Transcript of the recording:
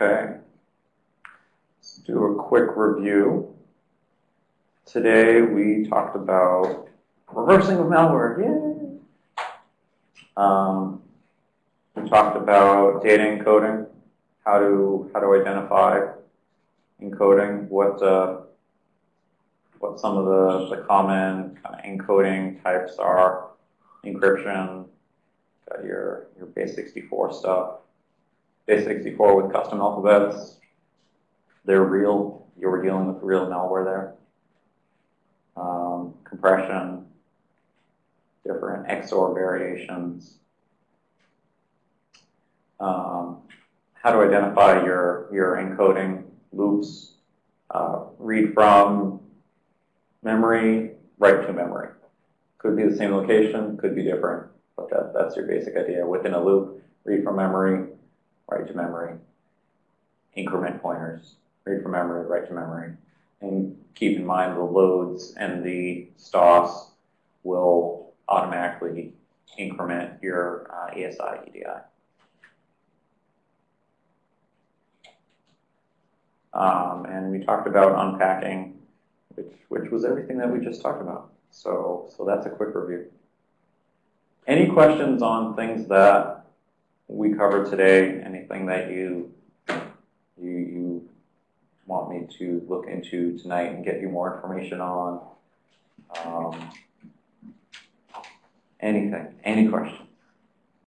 Okay. Let's do a quick review. Today we talked about reversing of malware. Yay! Um, we talked about data encoding, how to how to identify encoding, what uh, what some of the, the common kind of encoding types are, encryption, got your your base 64 stuff, base 64 with custom alphabets. They're real. You were dealing with real malware there. Um, compression, different XOR variations. Um, how to identify your, your encoding loops, uh, read from memory, write to memory. Could be the same location, could be different, but that, that's your basic idea. Within a loop, read from memory, write to memory, increment pointers, read from memory, write to memory. And keep in mind the LODS and the STOS will automatically increment your uh, ESI EDI. Um, and we talked about unpacking, which, which was everything that we just talked about. So, so that's a quick review. Any questions on things that we covered today? Anything that you you, you want me to look into tonight and get you more information on? Um, anything? Any questions?